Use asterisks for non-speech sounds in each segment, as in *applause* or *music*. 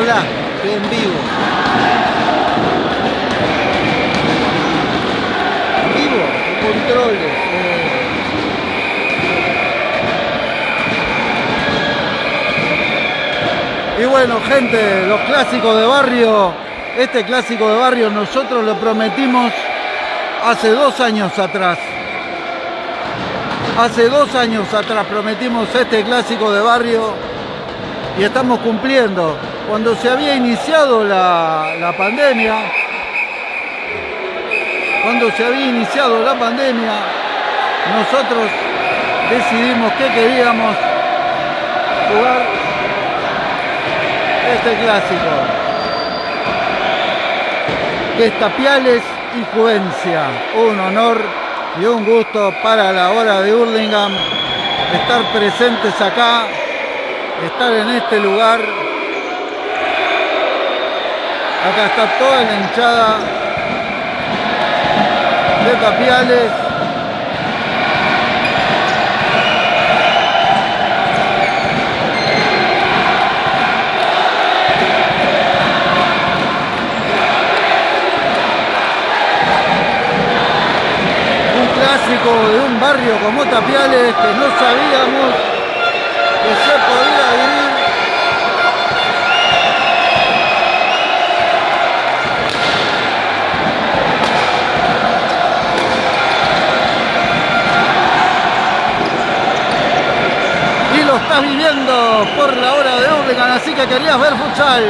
en vivo. En vivo, controles. Eh. Y bueno, gente, los clásicos de barrio, este clásico de barrio nosotros lo prometimos hace dos años atrás. Hace dos años atrás prometimos este clásico de barrio y estamos cumpliendo. Cuando se había iniciado la, pandemia, cuando se había iniciado la pandemia, nosotros decidimos que queríamos jugar este clásico, que es Tapiales y Juvencia. Un honor y un gusto para la hora de Hurlingham estar presentes acá, estar en este lugar. Acá está toda la hinchada de Tapiales de un barrio como Tapiales que no sabíamos que se podía vivir. Y lo estás viviendo por la hora de Urlingan, así que querías ver futsal.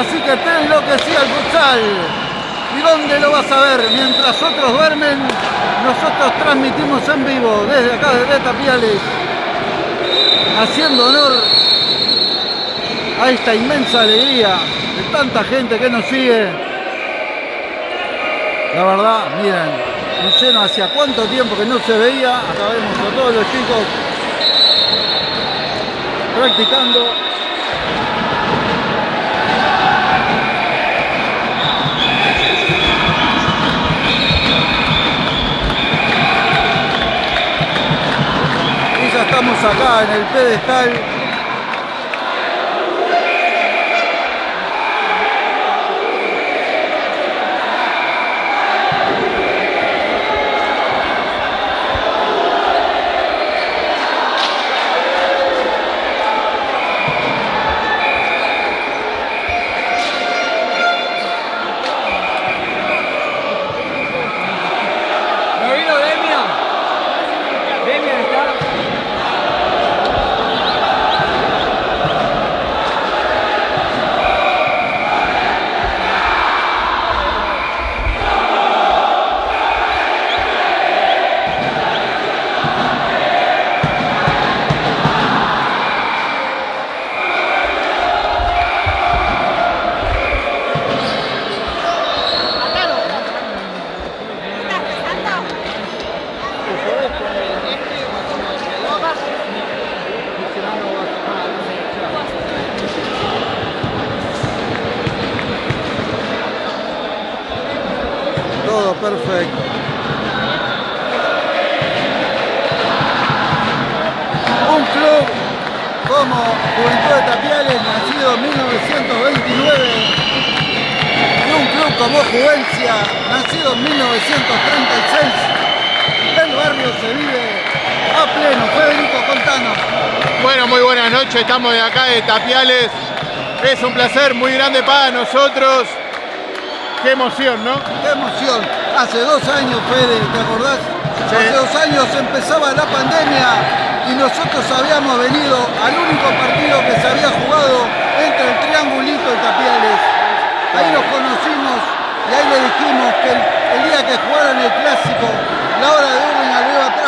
Así que que sea el futsal. ¿Y dónde lo vas a ver? Mientras otros duermen, nosotros transmitimos en vivo desde acá, desde Tapiales, haciendo honor a esta inmensa alegría de tanta gente que nos sigue. La verdad, miren, no sé hacia cuánto tiempo que no se veía, acá vemos a todos los chicos practicando. Estamos acá en el pedestal estamos de acá de Tapiales. Es un placer muy grande para nosotros. Qué emoción, ¿no? Qué emoción. Hace dos años, Fede, ¿te acordás? Hace dos años empezaba la pandemia y nosotros habíamos venido al único partido que se había jugado entre el Triangulito y Tapiales. Ahí los conocimos y ahí le dijimos que el, día que jugaran el clásico, la hora de Urlinga lo iba a transmitir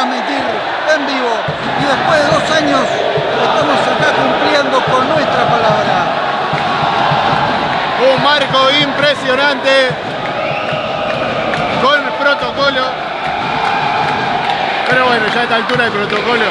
vivo. Y después de dos años estamos acá cumpliendo con nuestra palabra un marco impresionante con protocolo. Pero bueno, ya a esta altura del protocolo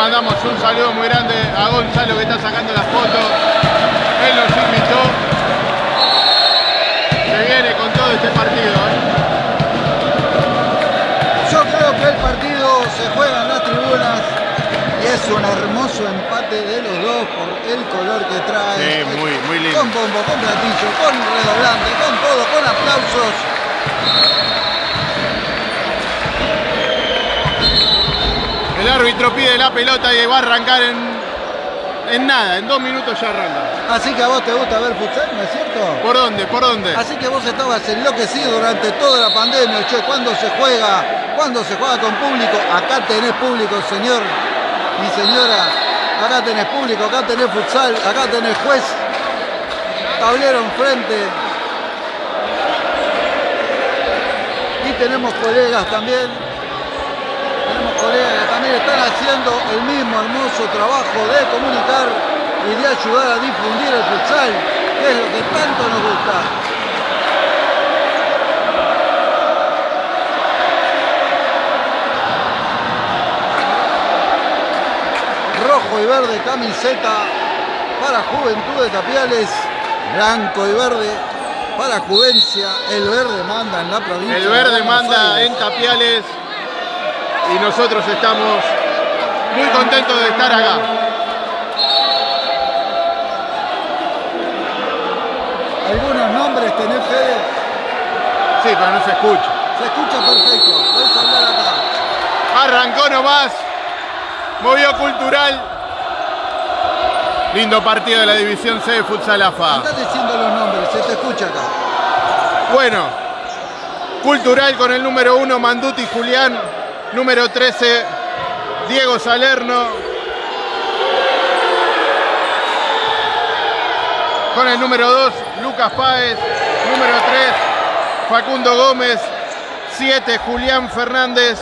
mandamos un saludo muy grande a Gonzalo que está sacando las fotos. Él nos invitó. Se viene con todo este partido. ¿eh? Yo creo que el partido se juega en las tribunas y es un hermoso empate de los dos por el color que trae. Sí, muy, muy lindo. Con bombo, con platillo, con redoblante, con todo, con aplausos. Árbitro pide la pelota y va a arrancar en, en nada, en dos minutos ya arranca. Así que a vos te gusta ver futsal, ¿no es cierto? ¿Por dónde? ¿Por dónde? Así que vos estabas enloquecido durante toda la pandemia, che, ¿cuándo se juega? ¿Cuándo se juega con público? Acá tenés público, señor y señora. Acá tenés público, acá tenés futsal, acá tenés juez. Tablero enfrente. Y tenemos colegas también. Tenemos colegas que también están haciendo el mismo hermoso trabajo de comunicar y de ayudar a difundir el futsal, que es lo que tanto nos gusta. Rojo y verde camiseta para Juventud de Tapiales, blanco y verde para Juvencia, el verde manda en la provincia. El de verde manda en Tapiales y nosotros estamos muy contentos de estar acá. Algunos nombres tenés Fede, Sí, pero no se escucha. se escucha perfecto, podés hablar acá. Arrancó nomás. Movió cultural. Lindo partido de la división C de Futsal AFA. Andá diciendo los nombres, se te escucha acá. Bueno, cultural con el número 1, Manduti Julián. Número 13, Diego Salerno. Con el número 2, Lucas Páez. Número 3, Facundo Gómez. 7, Julián Fernández.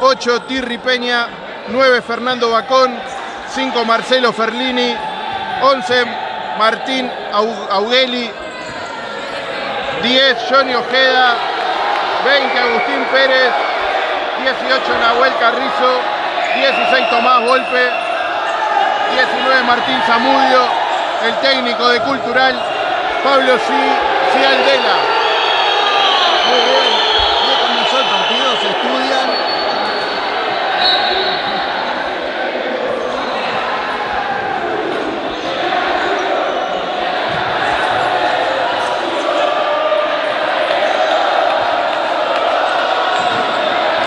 8, Tirri Peña. 9, Fernando Bacón. 5, Marcelo Ferlini. 11, Martín Au- Augueli. 10 Johnny Ojeda, 20 Agustín Pérez, 18 Nahuel Carrizo, 16 Tomás Volpe, 19 Martín Zamudio, el técnico de Cultural, Pablo. Cialdela. Muy bien, ya comenzó el partido, se estudian.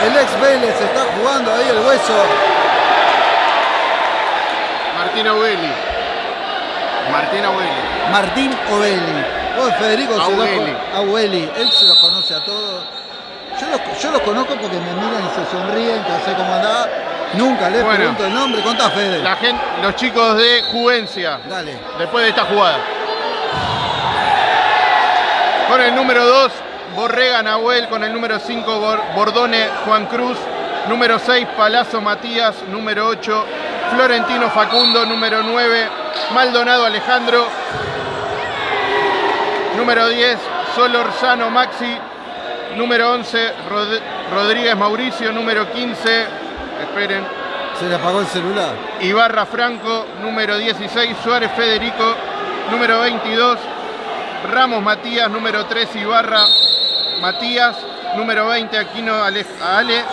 El ex Vélez está jugando ahí el hueso. Martín Augueli. Martín Augueli. Martín Ovelli. Vos, Federico, Augueli, él se los conoce a todos. Yo los, yo los conozco porque me miran y se sonríen, que sé cómo andaba. Nunca les Bueno. pregunto el nombre. Contá, Fede. La gente, los chicos de Juvencia, Dale. después de esta jugada. Con el número 2, Borrega Nahuel. Con el número 5, Bordone Juan Cruz. Número 6, Palazzo Matías. Número 8, Florentino Facundo. Número 9, Maldonado Alejandro. Número 10, Solorzano Maxi. Número 11, Rod- Rodríguez Mauricio. Número 15, esperen, Se le apagó el celular. Ibarra Franco, número 16, Suárez Federico, número 22, Ramos Matías, número 3, Ibarra Matías, número 20, Aquino Ale. Ale.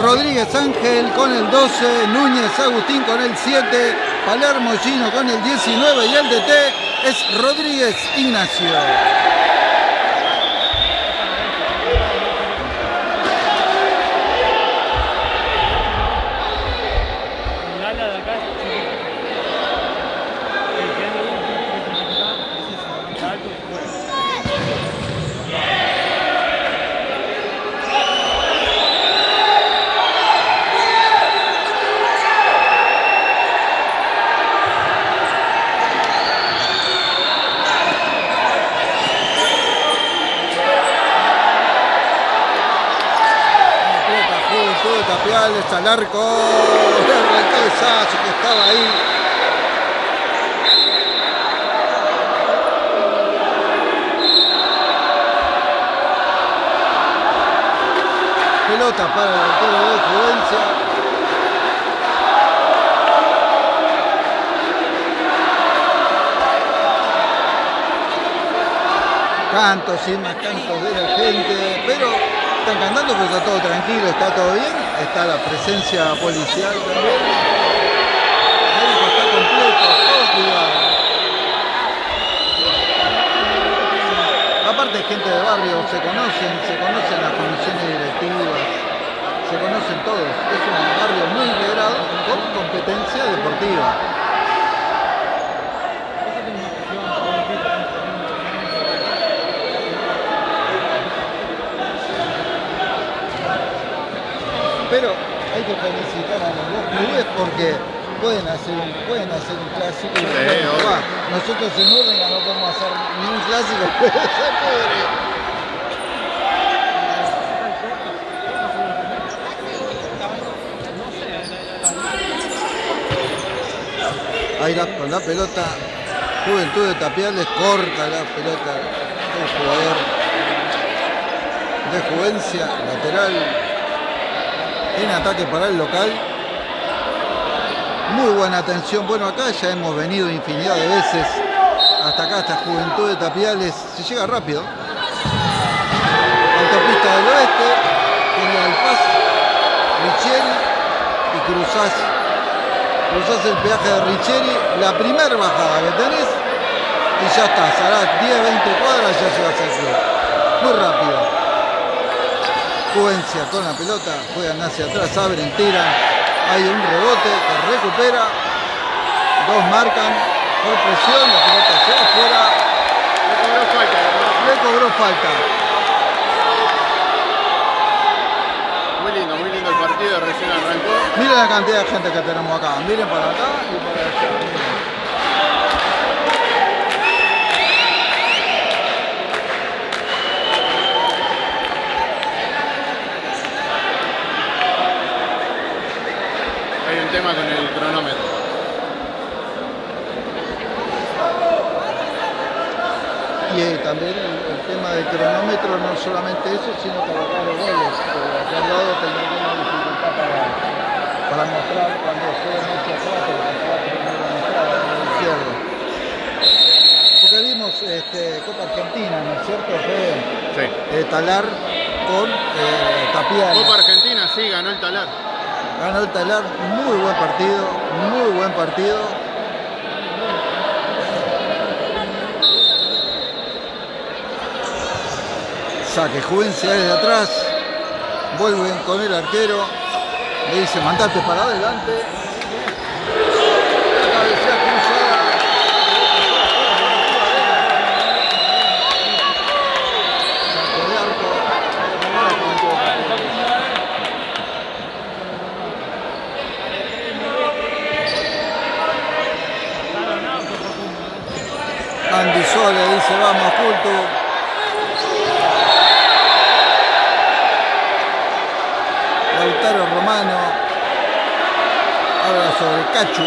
Rodríguez Ángel con el 12, Núñez Agustín con el 7, Palermo Gino con el 19 y el DT es Rodríguez Ignacio. al arco. Le el que estaba ahí. Pelota para el delantero de Juvencia. cantos y más cantos de la gente, pero están cantando porque está todo tranquilo, está todo bien, está la presencia policial también. Aparte gente de barrio, se conocen, se conocen las comisiones directivas, se conocen todos. Es un barrio muy integrado con competencia deportiva. Pero hay que felicitar a los dos clubes porque pueden hacer un, pueden hacer un clásico y Sí, bueno, obvio. va. nosotros en Urlinga no podemos hacer ni un clásico pero *laughs* se puede. Ahí la, con la pelota, Juventud de Tapiales corta la pelota del jugador de Juvencia, lateral, en ataque para el local. Muy buena atención. Bueno, acá ya hemos venido infinidad de veces. Hasta acá, hasta Juventud de Tapiales. Se llega rápido. Autopista del Oeste, General Paz, Richeri y cruzás, cruzás el peaje de Richeri, la primera bajada que tenés y ya estás. Harás 10, 20 cuadras ya llegas al club. Muy rápido. Juvencia con la pelota, juegan hacia atrás, abren, tiran, hay un rebote que recupera, dos marcan, por presión, la pelota se va afuera, le cobró falta. le cobró falta. Muy lindo, muy lindo el partido, recién arrancó. Miren la cantidad de gente que tenemos acá, miren para acá y para allá. miren. Tema con el cronómetro. Y eh, también el, el tema del cronómetro, no solamente eso, sino para los goles. que De al lado tendrá una dificultad para, para mostrar cuando se va a tener que mostrar a la izquierda. Porque vimos este, Copa Argentina, ¿no es cierto? Fue Sí. eh, Talar con eh, Tapiales. Copa Argentina, sí, ganó el talar. Ganó el Talar, muy buen partido, muy buen partido. Saque Juvencia desde atrás, vuelven con el arquero, le dice mandate para adelante. Cabecea cruzada. Saque de arco. Para Juventud de Tapiales. Sole dice vamos culto. Lautaro Romano habla sobre Cachu.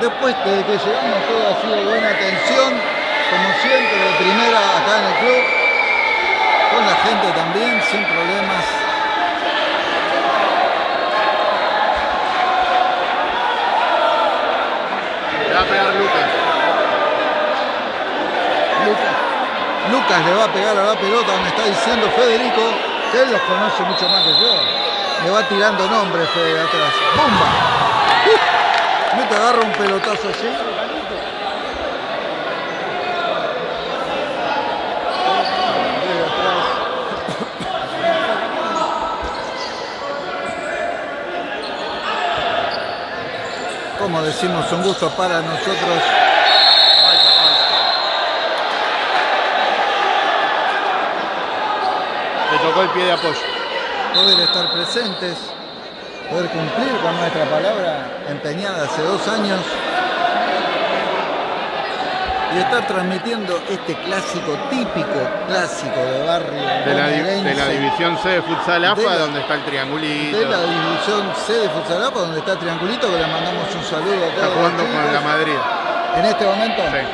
Después de que llegamos todo ha sido buena atención, como siempre de primera acá en el club, con la gente también, sin problemas. Le va Lucas. Lucas, le va a pegar a la pelota, me está diciendo Federico, que él los conoce mucho más que yo. Me va tirando nombres Fede de atrás. ¡Bumba! ¡Uh! ¿No te agarra un pelotazo así? Como decimos, un gusto para nosotros Le tocó el pie de apoyo. poder estar presentes, poder cumplir con nuestra palabra empeñada hace dos años y estar transmitiendo este clásico, típico clásico de barrio De la, de división C de futsal De la- donde está el triangulito. de la división C de Futsalapa, donde está Triangulito, que le mandamos un saludo a Está jugando los con la. Madrid. En este momento, Sí.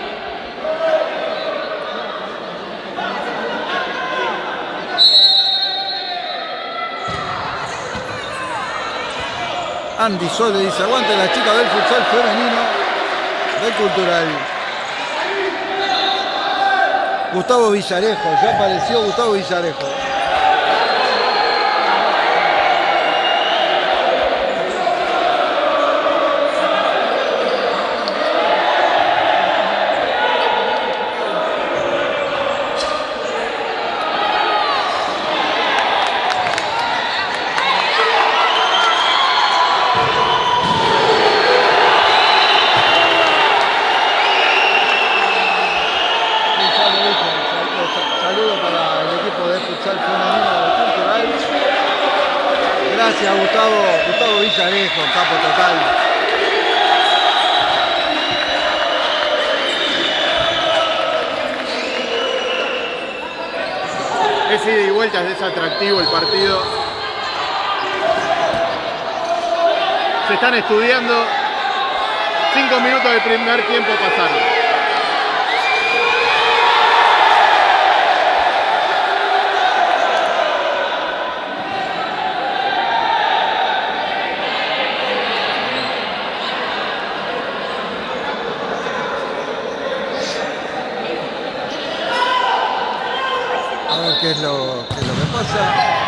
Andy Sole dice, aguante la chica del futsal femenino. del Cultural. Gustavo Villarejo, ya apareció Gustavo Villarejo. Sí, ya lo dije, sal- Saludo para el equipo de futsal femenino del Cultural. Gracias Gustavo, Gustavo Villarejo, capo total. Es ida y vuelta, es atractivo el partido. Se están estudiando. Cinco minutos del primer tiempo pasaron. A ver qué es lo, qué es lo que pasa.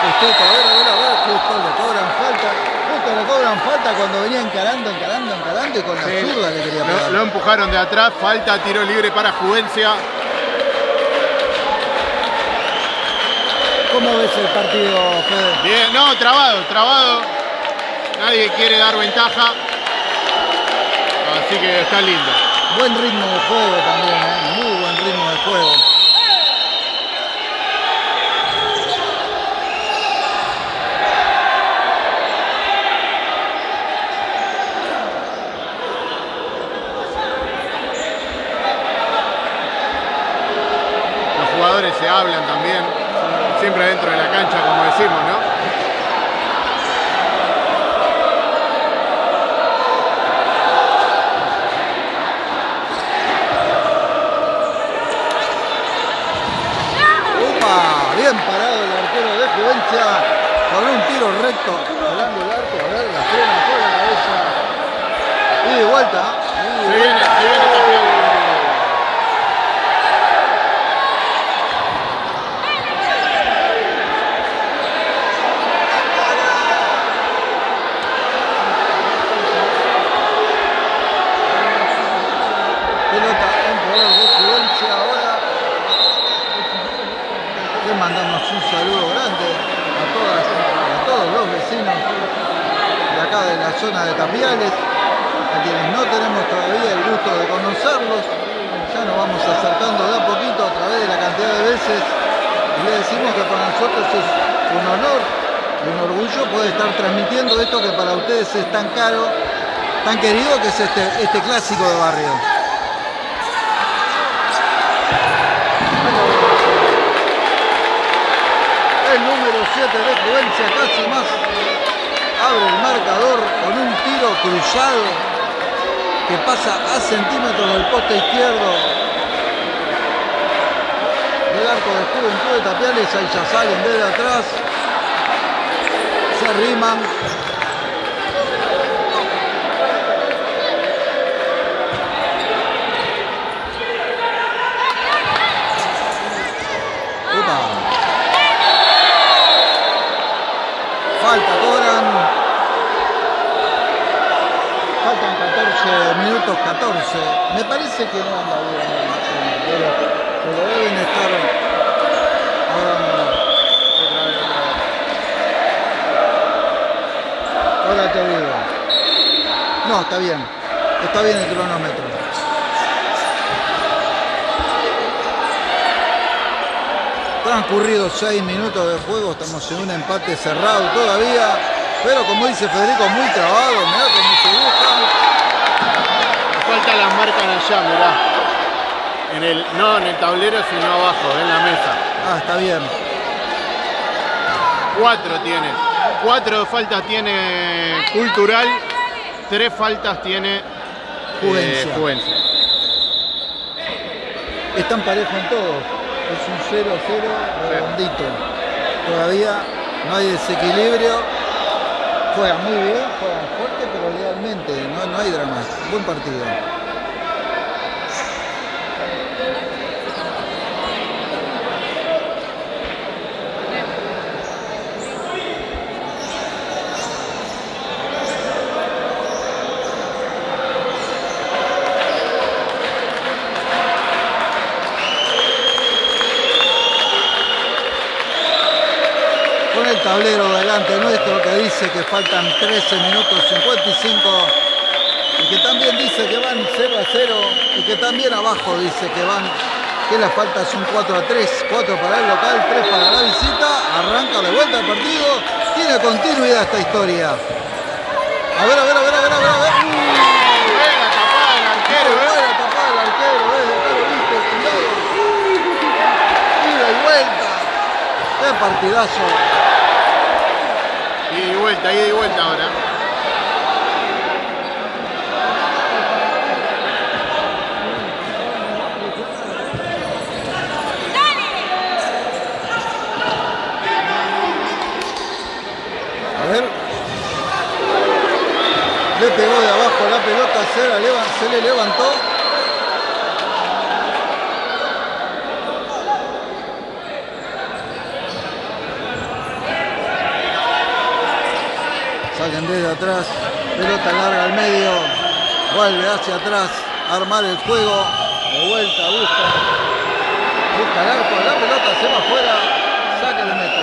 Justo, a ver, a ver, a ver, justo le cobran falta. Justo le cobran falta cuando venía encarando, encarando, encarando y con la Sí, zurda le quería lo, pegar. lo empujaron de atrás, falta, tiro libre para Juvencia. ¿Cómo ves el partido, Fede? Bien, no, trabado, trabado. Nadie quiere dar ventaja. Así que está lindo. Buen ritmo de juego también, ¿eh? muy buen ritmo de juego. Los jugadores se hablan también, siempre dentro de la cancha, como decimos, ¿no? ¡Upa! Bien parado el arquero de Juvencia con un tiro recto. Volando el arco, a ver, la frena por la cabeza. Y de vuelta. y de Se viene, se viene campeón. Pelota en poder de Juvencia ahora. Le mandamos un saludo grande a todas y a todos los vecinos de acá de la zona de Tapiales, a quienes no tenemos todavía el gusto de conocerlos. Ya nos vamos acercando de a poquito a través de la cantidad de veces le decimos que para nosotros es un honor y un orgullo poder estar transmitiendo esto que para ustedes es tan caro, tan querido que es este, este clásico de barrio. El número 7 de Juvencia casi más abre el marcador con un tiro cruzado que pasa a centímetros del poste izquierdo arco de Juventud de Tapiales. Ahí ya salen desde atrás. Se arriman. Upa. Falta, cobran. Faltan 14 minutos 14. Me parece que no anda bien, pero, pero deben estar. Ahora no. No, está bien. Está bien el cronómetro. Transcurridos 6 minutos de juego, estamos en un empate cerrado todavía, pero como dice Federico, muy trabado, mirá cómo se busca. Falta las marcan allá, mirá. En el, no en el tablero, sino abajo, en la mesa. Ah, está bien. Cuatro tiene. Cuatro faltas tiene Cultural, tres faltas tiene eh, Juvencia. Juvencia. están parejos en todos. Es un 0-0 redondito. Todavía no hay desequilibrio. Juegan muy bien, juegan fuerte, pero legalmente. No, no hay drama. Buen partido. Tablero delante nuestro que dice que faltan 13 minutos 55 y que también dice que van 0 a 0 y que también abajo dice que van que la falta son 4 a 3 4 para el local 3 para la visita arranca de vuelta el partido tiene continuidad esta historia a ver a ver a ver a ver a ver, a ver. Buena tapada del arquero, Muy ¿eh? buena tapada del arquero, ¿ves? Acá lo viste, cuidado. Ida y vuelta. Qué partidazo. Vuelta, ida y vuelta ahora. A ver. Le pegó de abajo la pelota, se le levantó. Saquen desde atrás, pelota larga al medio, vuelve hacia atrás, armar el juego, de vuelta, busca, busca el arco, la pelota se va afuera, saque de meta.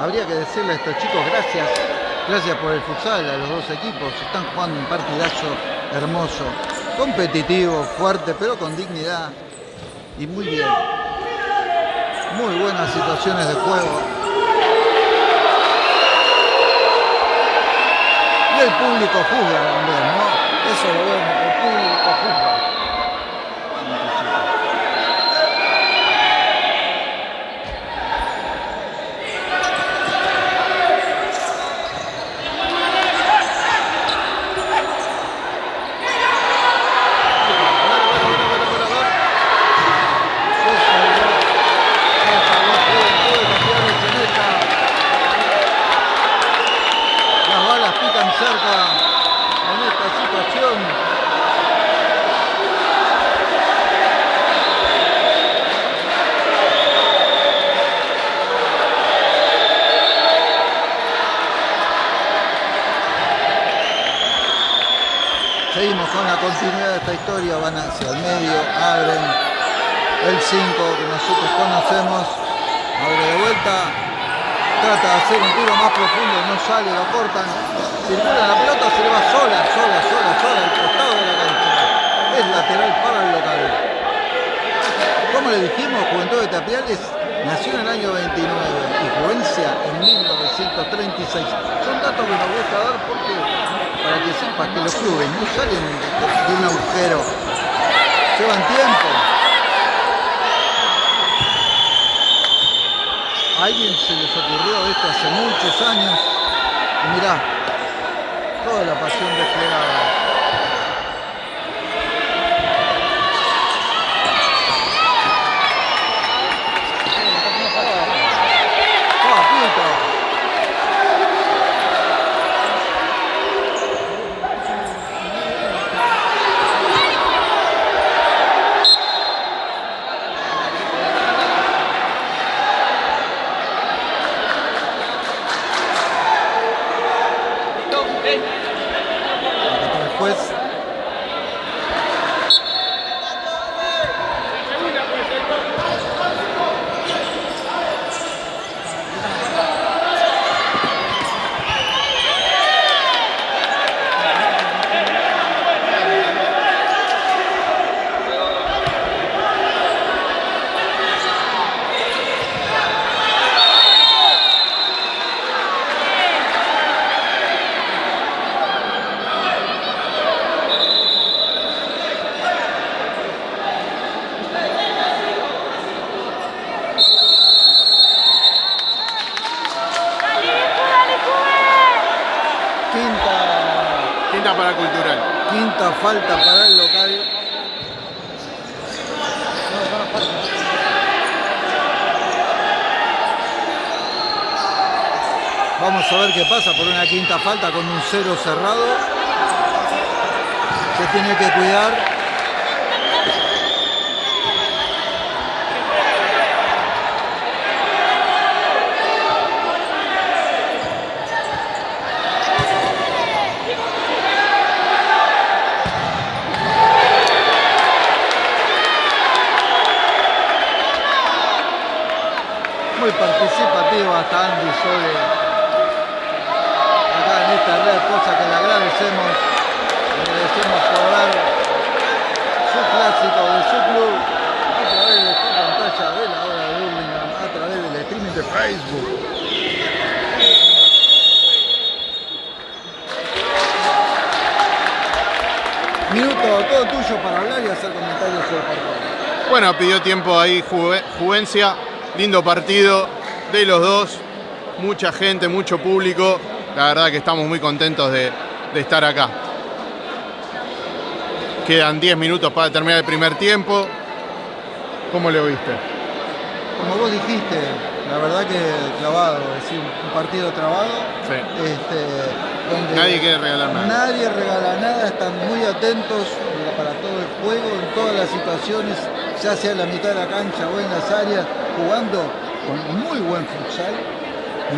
Habría que decirle a estos chicos gracias, gracias por el futsal a los dos equipos. Están jugando un partidazo hermoso, competitivo, fuerte, pero con dignidad y muy bien. Muy buenas situaciones de juego. El público juzga también, ¿no? Eso lo vemos, el público juzga. Las balas pican cerca en esta situación. Seguimos con la continuidad de esta historia, van hacia el medio, abren el 5 que nosotros conocemos, abre de vuelta, trata de hacer un tiro más profundo, no sale, lo cortan, circula la pelota, se le va sola, sola, sola, sola, al costado de la cancha. Es lateral para el local. Como le dijimos, Juventud de Tapiales nació en el año 29 y Juvencia en 1936. Son datos que nos gusta dar porque para que sepas que los clubes no salen de un agujero, llevan tiempo. Alguien se les ocurrió esto hace muchos años y mirá, toda la pasión desplegada. Papito. Acá está el Quinta falta para el local. Vamos a ver qué pasa por una quinta falta con un cero cerrado. Se tiene que cuidar. Muy participativa Sole acá en esta red, cosa que le agradecemos. Le agradecemos por dar su clásico de su club a través de esta pantalla de la hora de Birmingham, a través del streaming de Facebook. Minuto todo tuyo para hablar y hacer comentarios sobre el partido. Bueno, pidió tiempo ahí Juve- Juvencia, lindo partido de los dos, mucha gente, mucho público, la verdad que estamos muy contentos de, de estar acá. Quedan 10 minutos para terminar el primer tiempo. ¿Cómo lo viste? Como vos dijiste, la verdad que clavado, es decir, un partido trabado. Sí. Este, donde Nadie quiere regalar nada. Nadie regala nada, están muy atentos para todo el juego, en todas las situaciones, ya sea en la mitad de la cancha o en las áreas, jugando con muy buen futsal,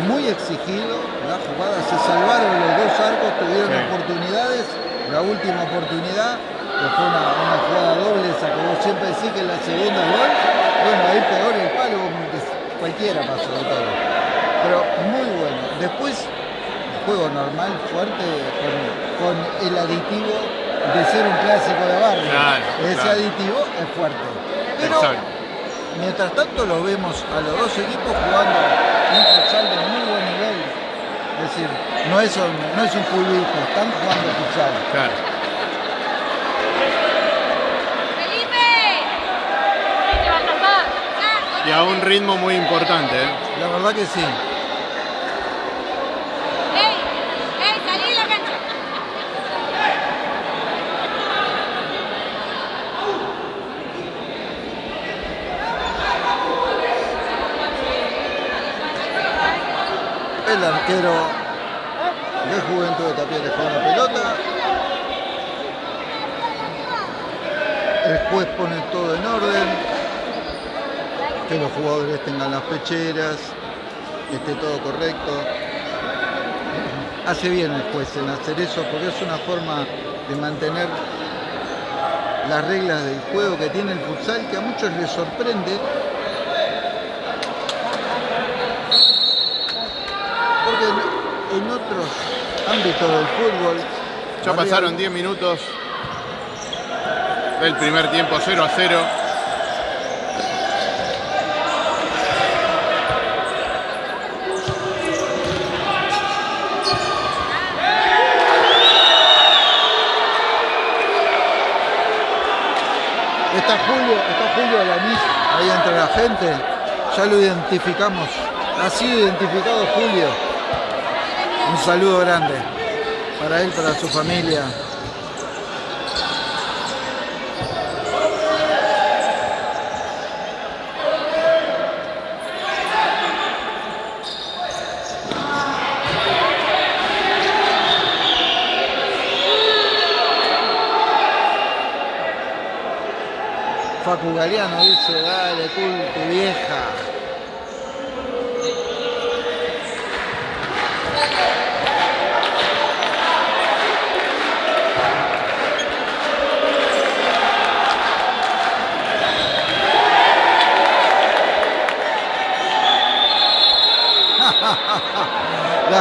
muy exigido. La jugada se salvaron los dos arcos, tuvieron Sí. oportunidades. La última oportunidad, que fue una, una jugada doble, esa que vos siempre decís que es la segunda gol. Bueno, ahí peor el palo, cualquiera pasó de todo. Pero muy bueno. Después, juego normal, fuerte, con, con el aditivo de ser un clásico de barrio. Claro, Ese claro. aditivo es fuerte. Pero Exacto. Mientras tanto lo vemos a los dos equipos jugando un futsal de muy buen nivel. Es decir, no es un, no es un fulbito, están jugando futsal. Claro. ¡Felipe! Te va a tapar. Y a un ritmo muy importante. ¿eh? La verdad que sí. ¡Ey! ¡Ey! ¡Salí de la cancha! El arquero de Juventud de Tapia dejó una pelota. El juez pone todo en orden. Que los jugadores tengan las pecheras, que esté todo correcto. Hace bien el juez en hacer eso porque es una forma de mantener las reglas del juego que tiene el futsal que a muchos les sorprende porque en, en otros ámbitos del fútbol Ya pasaron 10 minutos del primer tiempo 0 a 0. Está Julio, está Julio Alanís ahí entre la gente. Ya lo identificamos. Ha sido identificado Julio. Un saludo grande para él, para su familia. Facu Galeano dice, dale, cool, tu vieja.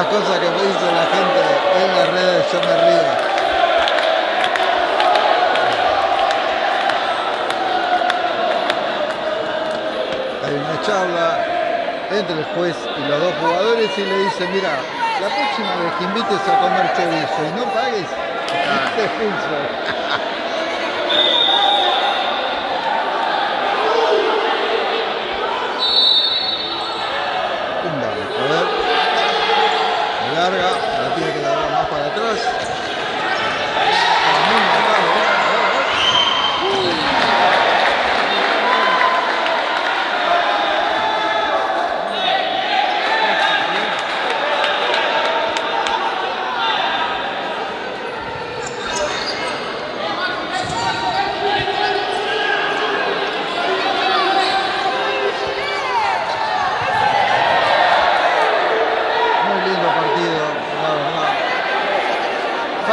Las cosas que me dice la gente en las redes, yo me río. hay una charla entre el juez y los dos jugadores y le dice, mira, la próxima vez que invites a comer chorizo y no pagues, te expulso. Pumba, a ver. Me larga, la tiene que dar más para atrás. Para mí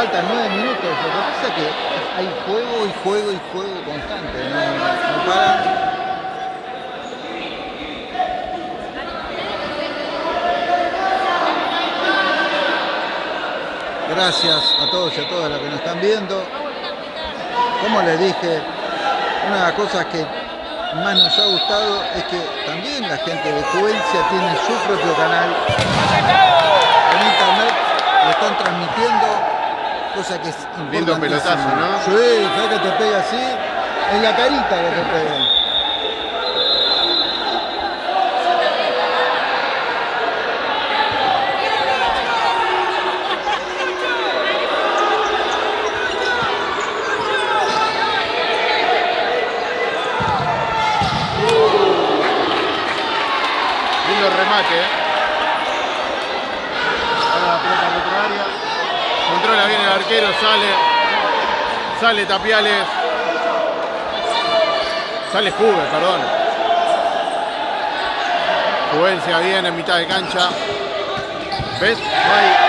faltan nueve minutos. Lo que pasa es que hay juego y juego y juego constante. No, no paran. Gracias a todos y a todas las que nos están viendo. Como les dije, una de las cosas que más nos ha gustado es que también la gente de Juvencia tiene su propio canal en internet, lo están transmitiendo, cosa que es Lindo importantísima. pelotazo, ¿no? Sí, que te pega así, en la carita que te. Lindo remate, ¿eh? Ahora la pelota al otro área. Controla bien el arquero, sale. Sale Tapiales. Sale Juve, perdón. Juvencia bien en mitad de cancha. ¿Ves? No hay.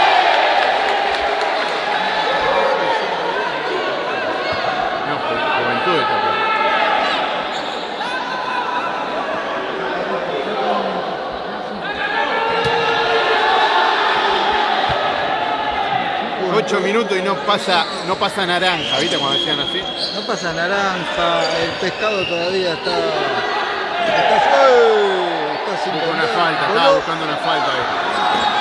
Minutos y no pasa, no pasa naranja, ¿viste? Cuando decían así. No pasa naranja, el pescado todavía está. Está, está sin una falta, estaba buscando una falta ahí.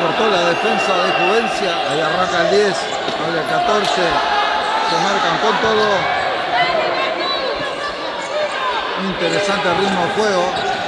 Cortó la defensa de Juvencia, ahí arranca el 10, ahora el 14, se marcan con todo. Interesante ritmo de juego.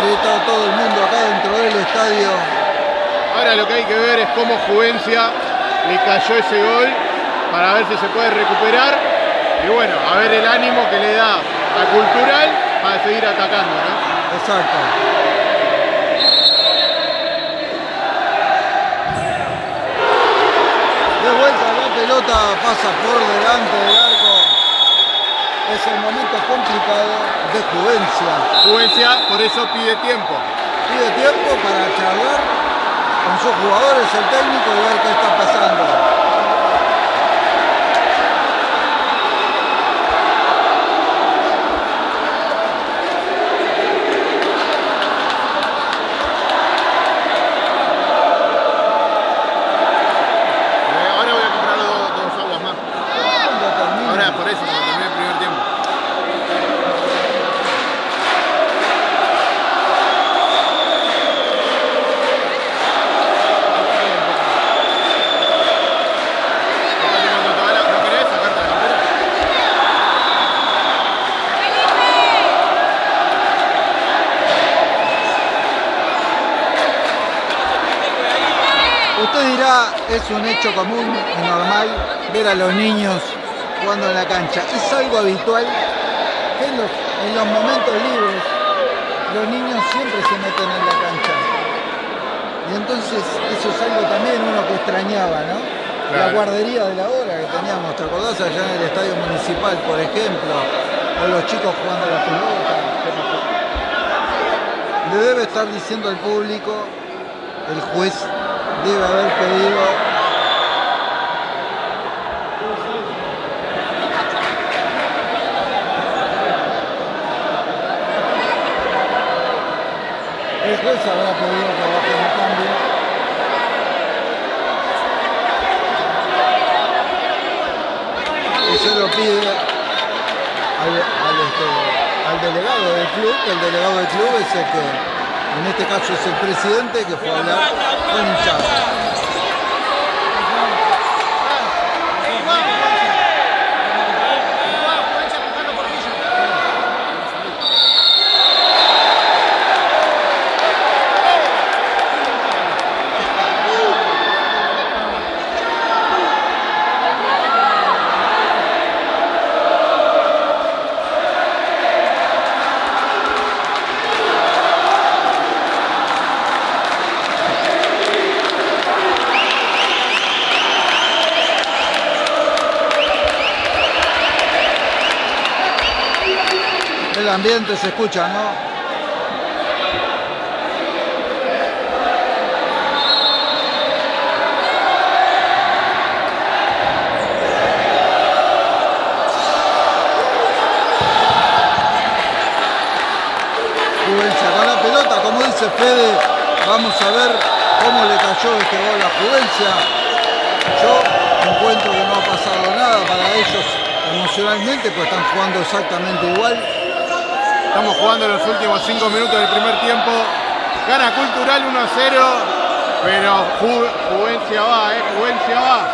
Gritó todo el mundo acá dentro del estadio. Ahora lo que hay que ver es cómo Juvencia le cayó ese gol para ver si se puede recuperar. Y bueno, a ver el ánimo que le da a Cultural para seguir atacando, ¿no? Exacto. De vuelta la pelota pasa por delante del. Es el momento complicado de Juvencia. Juvencia por eso pide tiempo. Pide tiempo para charlar con sus jugadores, el técnico y ver qué está pasando. Es un hecho común y normal ver a los niños jugando en la cancha. Es algo habitual que en los, en los momentos libres los niños siempre se meten en la cancha. Y entonces eso es algo también uno que extrañaba, ¿no? La guardería de la hora que teníamos, ¿te acordás allá en el estadio municipal, por ejemplo? O los chicos jugando a la pelota. Le debe estar diciendo al público, el juez debe haber pedido juez habrá pedido que bajen el cambio y se lo pide al, al, este, al delegado del club, que el delegado del club es el que, en este caso es el presidente que fue a hablar con. Ambiente se escucha, ¿no? La pelota, como dice Fede, vamos a ver cómo le cayó este gol a Juvencia. Yo encuentro que no ha pasado nada para ellos emocionalmente, pues están jugando exactamente igual. Estamos jugando los últimos 5 minutos del primer tiempo. Gana Cultural 1 a 0. Pero Ju- Juvencia va, eh. Juvencia va.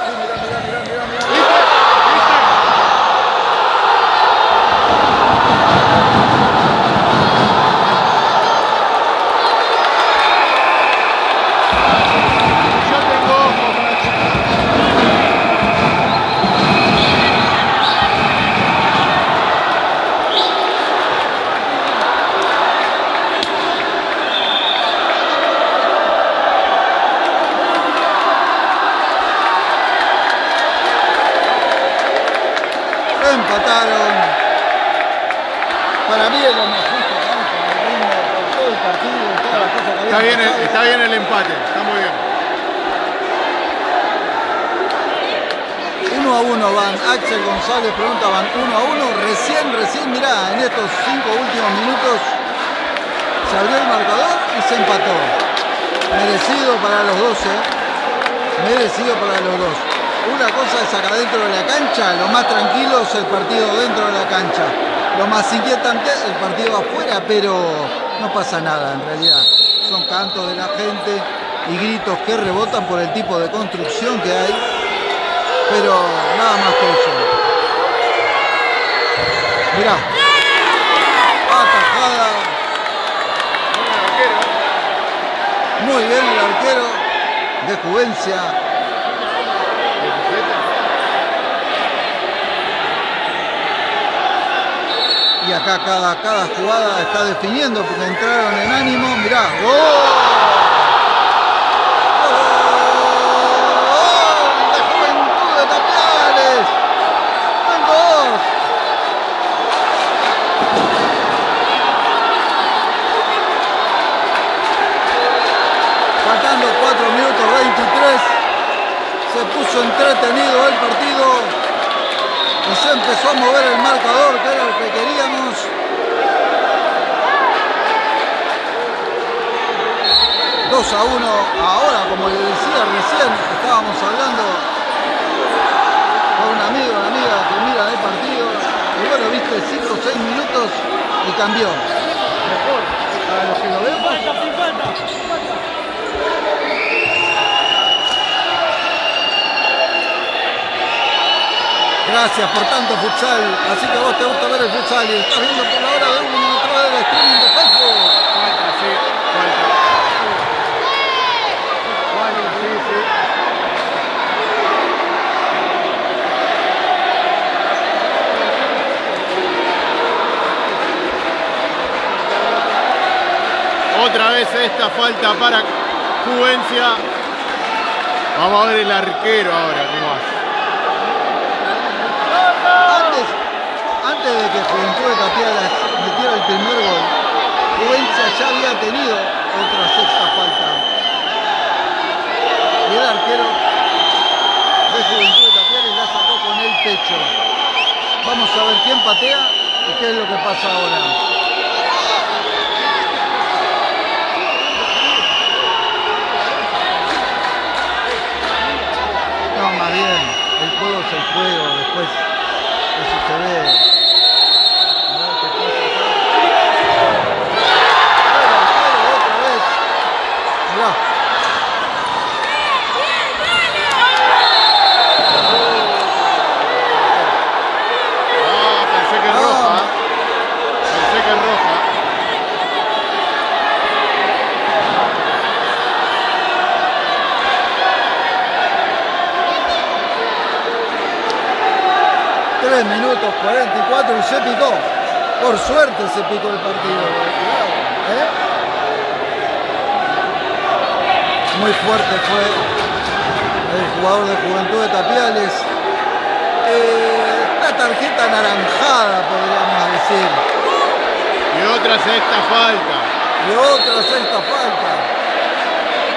Empataron. Para mí es lo más justo, ¿no? Por todo el partido, todas las cosas que Está habían bien, el- está bien el empate, está muy bien. Uno a uno van. Axel González pregunta, van uno a uno. Recién, recién, mirá, en estos cinco últimos minutos se abrió el marcador y se empató. Merecido para los 12. Merecido para los dos. Una cosa es acá dentro de la cancha, lo más tranquilo es el partido dentro de la cancha. Lo más inquietante el partido afuera, pero no pasa nada en realidad. Son cantos de la gente y gritos que rebotan por el tipo de construcción que hay pero nada más que eso. Mirá. Atajada. Muy bien el arquero de Juvencia. Y acá cada, cada jugada está definiendo porque entraron en ánimo. Mirá. ¡Gol! ¡Gol de Juventud de Tapiales! ¡Tengo dos! Faltando 4 minutos 23. Se puso entretenido el partido. Y a mover el marcador, que era el que queríamos. Dos a uno. Ahora, como le decía recién, estábamos hablando con un amigo, una amiga que mira el partido. Y bueno, viste, 5 o 6 minutos y cambió. Mejor para los que lo vemos. 50, 50. Gracias por tanto futsal. Así que vos te gusta ver el futsal y estás viendo por la hora de a través del streaming de Facebook. Falta, sí, falta. Sí. Otra vez esta falta para Juvencia. Vamos a ver el arquero ahora cómo hace. Antes, antes de que Juventud de Tapiadas metiera el primer gol, Juvencia ya había tenido otra sexta falta. Y el arquero de Juventud de Tapiadas la sacó con el pecho. Vamos a ver quién patea y qué es lo que pasa ahora. No, más bien, el juego es el juego, después eso se ve. minutos 44 y se picó. Por suerte se picó el partido. ¿Eh? Muy fuerte fue el jugador de Juventud de Tapiales. Eh, una tarjeta anaranjada, podríamos decir. Y otra sexta falta. Y otra sexta falta.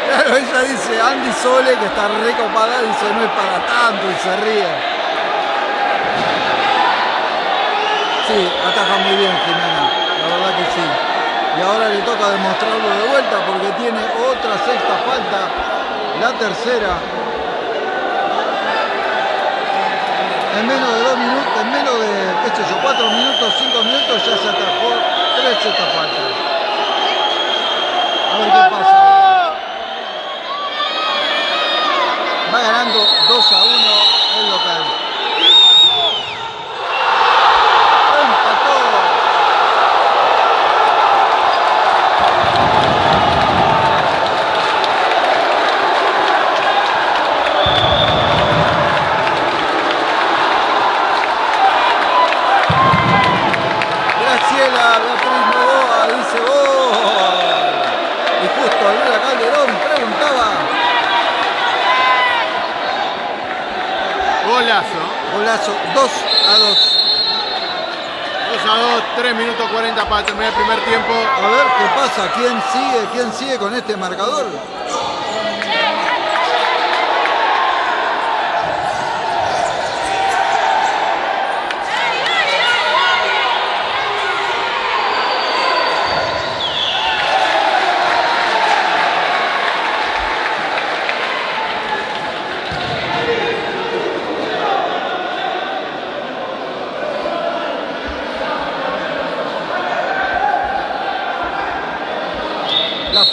Claro, ella dice, Andy Sole, que está recopada, dice, no es para tanto y se ríe. Sí, ataja muy bien Jimena, la verdad que sí. Y ahora le toca demostrarlo de vuelta porque tiene otra sexta falta, la tercera. En menos de dos minutos, en menos de, qué sé yo, cuatro minutos, cinco minutos ya se atajó tres sextas faltas. A ver qué pasa. Va ganando 2 a 1 minutos 40 para terminar el primer tiempo. A ver qué pasa, quién sigue, quién sigue con este marcador.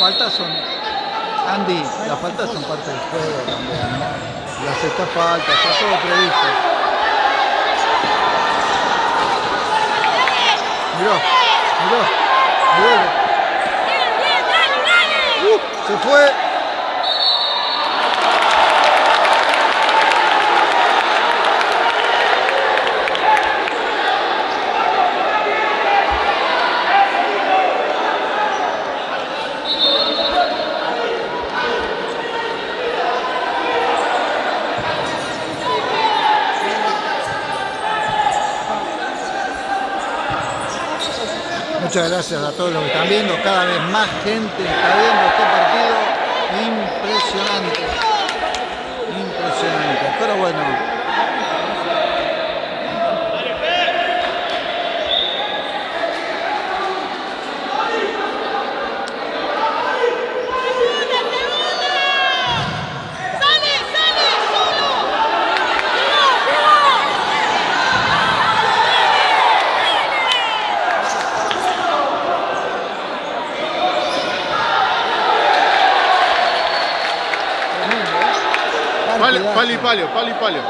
Faltas son, Andy, las faltas son parte del juego también, ¿no? Las estas faltas, está todo previsto. Bien, dale, dale. Uh, se fue. Muchas gracias a todos los que están viendo. Cada vez más gente está viendo este partido. Impresionante. Impresionante. Pero bueno. Pali, Partidazo. pali, palio, pali, palio.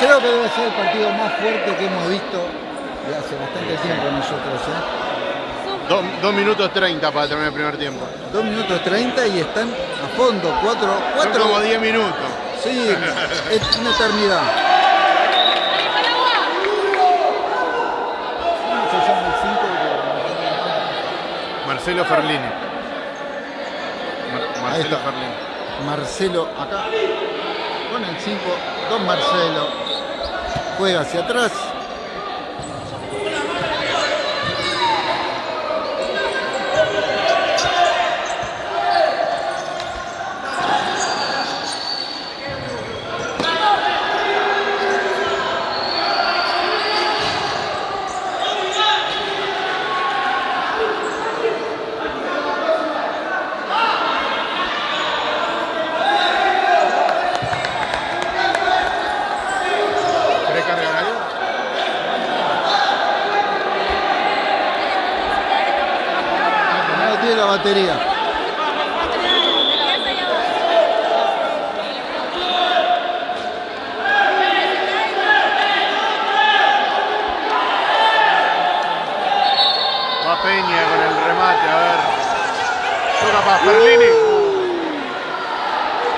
Creo que debe ser el partido más fuerte que hemos visto de hace bastante tiempo nosotros. ¿eh? Dos, dos minutos 30 para terminar el primer tiempo. 2 minutos 30 y están a fondo. 4, Son 4 como 10 minutos. Sí, *laughs* es una eternidad. ¿Cómo se llama el 5? Marcelo Ferlini. Mar- Marcelo. Ferlini. Marcelo acá. El 5, Don Marcelo. Juega hacia atrás. ¿Querés cargar algo? No tiene la batería. Va Peña con el remate, a ver. Toca para Ferlini.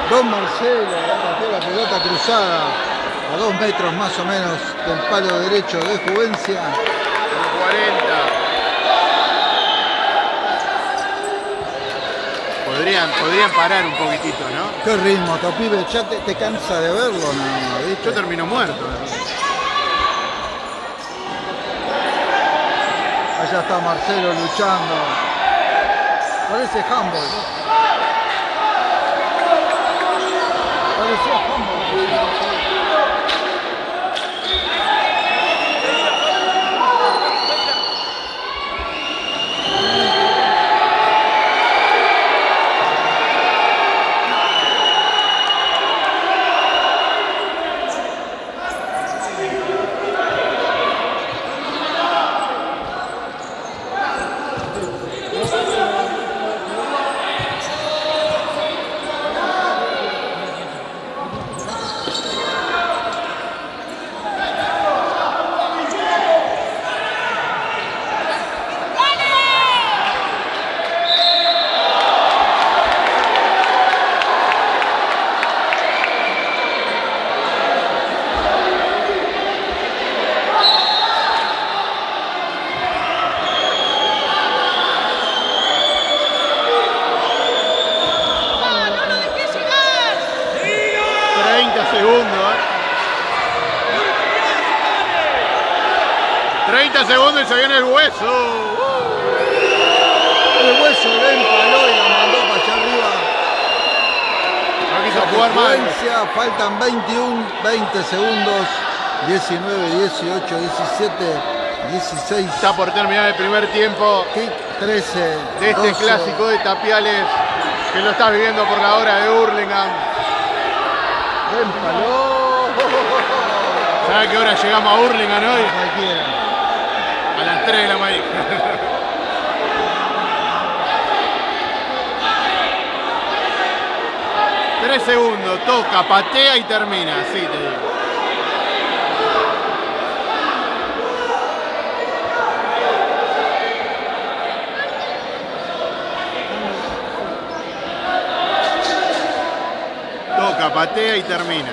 Don La pelota cruzada a dos metros más o menos del palo derecho de Juvencia. Con 40. Podrían, podrían parar un poquitito, ¿no? Qué ritmo, Topibe, ya te, te cansa de verlo, no, ¿viste? Yo termino muerto. Allá allá está Marcelo luchando. Parece handball. Parecía handball. ¡No lo dejes llegar! 30 segundos. ¿eh? 30 segundos y se viene el hueso. El hueso le empaló y la mandó para allá arriba. No quiso jugar mal. Secuencia, faltan 21, 20 segundos. 19, 18, 17, 16. Está por terminar el primer tiempo Kick 13. de este 12. clásico de Tapiales que lo estás viviendo por la hora de Hurlingham. ¿Sabes qué hora llegamos a Hurlingham hoy? A las 3 de la mañana. Tres segundos, toca, patea y termina, así te digo. Toca, patea y termina.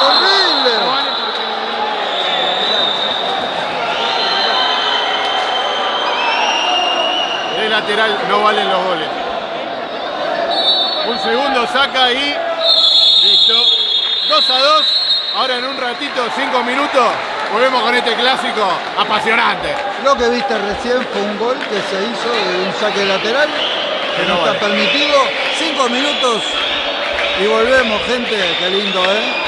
¡Horrible! De lateral no valen los goles. Un segundo saca y listo. 2 a 2. Ahora en un ratito, 5 minutos, volvemos con este clásico apasionante. Lo que viste recién fue un gol que se hizo de un saque lateral, que no está permitido. Cinco minutos y volvemos, gente. Qué lindo, ¿eh?